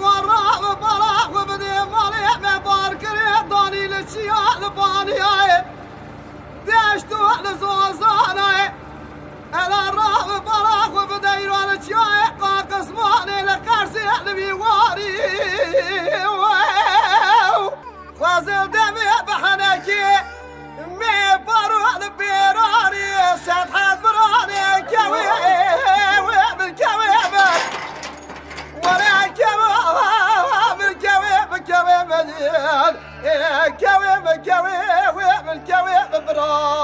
الغراب براح وبدي مالي مبارك ريضاني للشياء لباني داشتو لزوزاني الكويب الكويب الكويب براد